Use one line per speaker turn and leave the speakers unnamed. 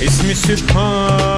Esse me se fala.